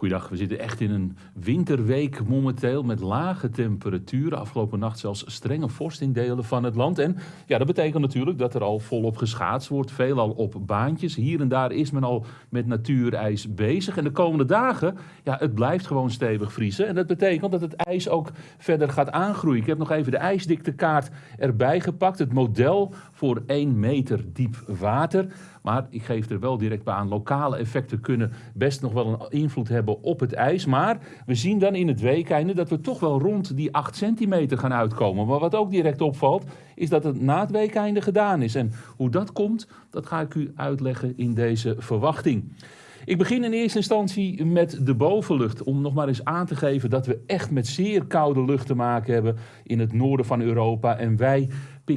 Goeiedag, we zitten echt in een winterweek momenteel met lage temperaturen. Afgelopen nacht zelfs strenge vorst in delen van het land. En ja, dat betekent natuurlijk dat er al volop geschaatst wordt. Veelal op baantjes. Hier en daar is men al met natuurijs bezig. En de komende dagen, ja, het blijft gewoon stevig vriezen. En dat betekent dat het ijs ook verder gaat aangroeien. Ik heb nog even de ijsdiktekaart erbij gepakt. Het model voor 1 meter diep water. Maar ik geef er wel direct bij aan, lokale effecten kunnen best nog wel een invloed hebben op het ijs. Maar we zien dan in het weekeinde dat we toch wel rond die 8 centimeter gaan uitkomen. Maar wat ook direct opvalt, is dat het na het weekeinde gedaan is. En hoe dat komt, dat ga ik u uitleggen in deze verwachting. Ik begin in eerste instantie met de bovenlucht. Om nog maar eens aan te geven dat we echt met zeer koude lucht te maken hebben in het noorden van Europa. En wij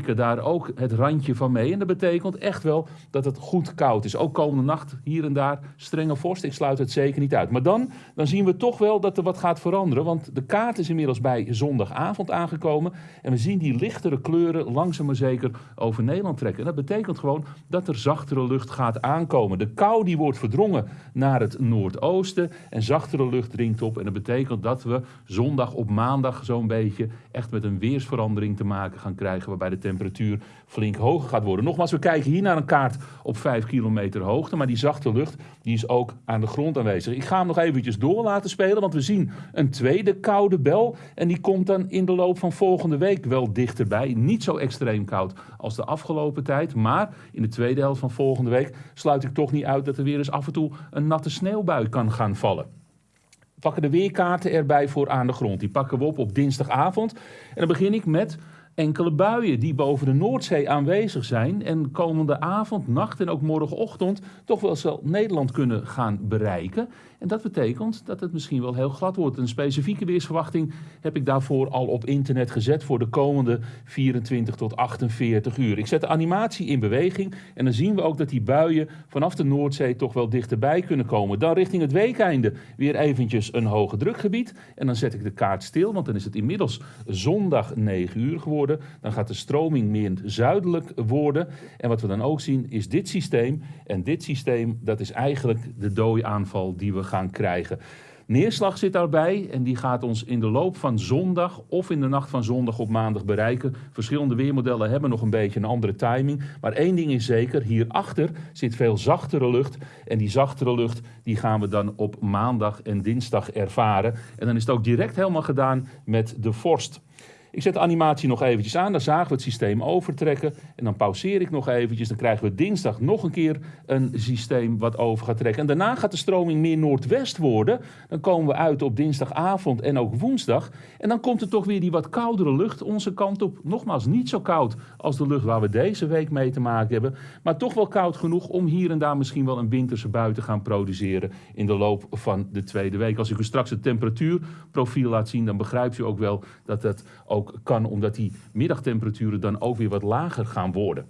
daar ook het randje van mee. En dat betekent echt wel dat het goed koud is. Ook komende nacht hier en daar strenge vorst. Ik sluit het zeker niet uit. Maar dan, dan zien we toch wel dat er wat gaat veranderen. Want de kaart is inmiddels bij zondagavond aangekomen. En we zien die lichtere kleuren langzaam maar zeker over Nederland trekken. En dat betekent gewoon dat er zachtere lucht gaat aankomen. De kou die wordt verdrongen naar het noordoosten. En zachtere lucht dringt op. En dat betekent dat we zondag op maandag zo'n beetje echt met een weersverandering te maken gaan krijgen. Waarbij de temperatuur flink hoger gaat worden. Nogmaals, we kijken hier naar een kaart op 5 kilometer hoogte, maar die zachte lucht die is ook aan de grond aanwezig. Ik ga hem nog eventjes door laten spelen, want we zien een tweede koude bel en die komt dan in de loop van volgende week wel dichterbij. Niet zo extreem koud als de afgelopen tijd, maar in de tweede helft van volgende week sluit ik toch niet uit dat er weer eens af en toe een natte sneeuwbui kan gaan vallen pakken de weerkaarten erbij voor aan de grond. Die pakken we op op dinsdagavond. En dan begin ik met enkele buien die boven de Noordzee aanwezig zijn en komende avond, nacht en ook morgenochtend toch wel Nederland kunnen gaan bereiken. En dat betekent dat het misschien wel heel glad wordt. Een specifieke weersverwachting heb ik daarvoor al op internet gezet voor de komende 24 tot 48 uur. Ik zet de animatie in beweging en dan zien we ook dat die buien vanaf de Noordzee toch wel dichterbij kunnen komen. Dan richting het weekeinde weer eventjes een hoge drukgebied. En dan zet ik de kaart stil, want dan is het inmiddels zondag 9 uur geworden. Dan gaat de stroming meer zuidelijk worden. En wat we dan ook zien is dit systeem. En dit systeem, dat is eigenlijk de dooiaanval die we gaan gaan krijgen. Neerslag zit daarbij en die gaat ons in de loop van zondag of in de nacht van zondag op maandag bereiken. Verschillende weermodellen hebben nog een beetje een andere timing. Maar één ding is zeker, hierachter zit veel zachtere lucht. En die zachtere lucht die gaan we dan op maandag en dinsdag ervaren. En dan is het ook direct helemaal gedaan met de vorst. Ik zet de animatie nog eventjes aan, dan zagen we het systeem overtrekken. En dan pauzeer ik nog eventjes, dan krijgen we dinsdag nog een keer een systeem wat over gaat trekken. En daarna gaat de stroming meer noordwest worden. Dan komen we uit op dinsdagavond en ook woensdag. En dan komt er toch weer die wat koudere lucht onze kant op. Nogmaals, niet zo koud als de lucht waar we deze week mee te maken hebben. Maar toch wel koud genoeg om hier en daar misschien wel een winterse bui te gaan produceren in de loop van de tweede week. Als ik u straks het temperatuurprofiel laat zien, dan begrijpt u ook wel dat het ook kan, omdat die middagtemperaturen dan ook weer wat lager gaan worden.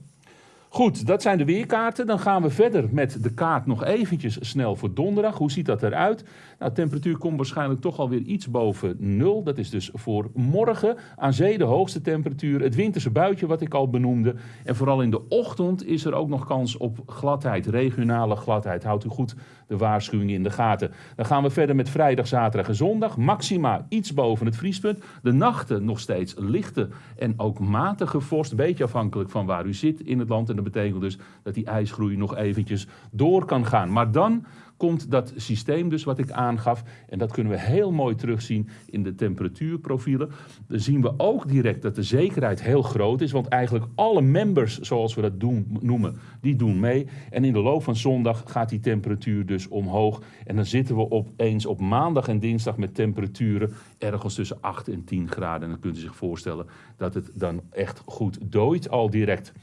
Goed, dat zijn de weerkaarten. Dan gaan we verder met de kaart nog eventjes snel voor donderdag. Hoe ziet dat eruit? Nou, de temperatuur komt waarschijnlijk toch alweer iets boven nul. Dat is dus voor morgen. Aan zee de hoogste temperatuur. Het winterse buitje wat ik al benoemde. En vooral in de ochtend is er ook nog kans op gladheid. Regionale gladheid. Houdt u goed de waarschuwing in de gaten. Dan gaan we verder met vrijdag, zaterdag en zondag. Maxima iets boven het vriespunt. De nachten nog steeds lichte en ook matige vorst. Beetje afhankelijk van waar u zit in het land. En dat betekent dus dat die ijsgroei nog eventjes door kan gaan. Maar dan komt dat systeem dus wat ik aangaf. En dat kunnen we heel mooi terugzien in de temperatuurprofielen. Dan zien we ook direct dat de zekerheid heel groot is. Want eigenlijk alle members, zoals we dat doen, noemen, die doen mee. En in de loop van zondag gaat die temperatuur dus omhoog. En dan zitten we opeens op maandag en dinsdag met temperaturen ergens tussen 8 en 10 graden. En dan kunt u zich voorstellen dat het dan echt goed dooit al direct.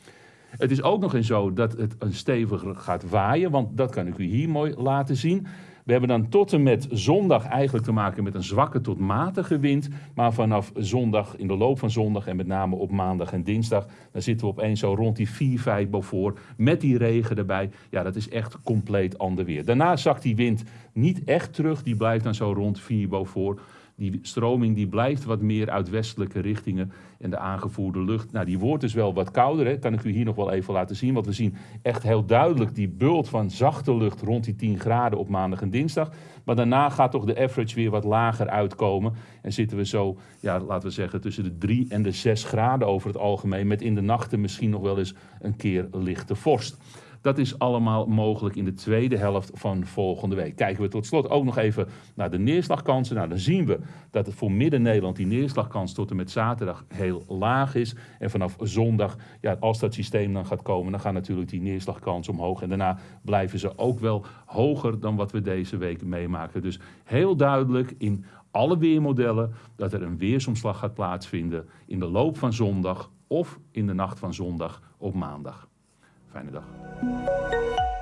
Het is ook nog eens zo dat het een steviger gaat waaien, want dat kan ik u hier mooi laten zien. We hebben dan tot en met zondag eigenlijk te maken met een zwakke tot matige wind. Maar vanaf zondag, in de loop van zondag en met name op maandag en dinsdag, dan zitten we opeens zo rond die 4, 5 Beaufort met die regen erbij. Ja, dat is echt compleet ander weer. Daarna zakt die wind niet echt terug, die blijft dan zo rond 4 Beaufort. Die stroming die blijft wat meer uit westelijke richtingen. En de aangevoerde lucht, nou die wordt dus wel wat kouder. Hè. Kan ik u hier nog wel even laten zien. Want we zien echt heel duidelijk die bult van zachte lucht rond die 10 graden op maandag en dinsdag. Maar daarna gaat toch de average weer wat lager uitkomen. En zitten we zo, ja, laten we zeggen, tussen de 3 en de 6 graden over het algemeen. Met in de nachten misschien nog wel eens een keer lichte vorst. Dat is allemaal mogelijk in de tweede helft van volgende week. Kijken we tot slot ook nog even naar de neerslagkansen. Nou, dan zien we dat het voor Midden-Nederland die neerslagkans tot en met zaterdag heel laag is. En vanaf zondag, ja, als dat systeem dan gaat komen, dan gaan natuurlijk die neerslagkans omhoog. En daarna blijven ze ook wel hoger dan wat we deze week meemaken. Dus heel duidelijk in alle weermodellen dat er een weersomslag gaat plaatsvinden in de loop van zondag of in de nacht van zondag op maandag. Fijne dag.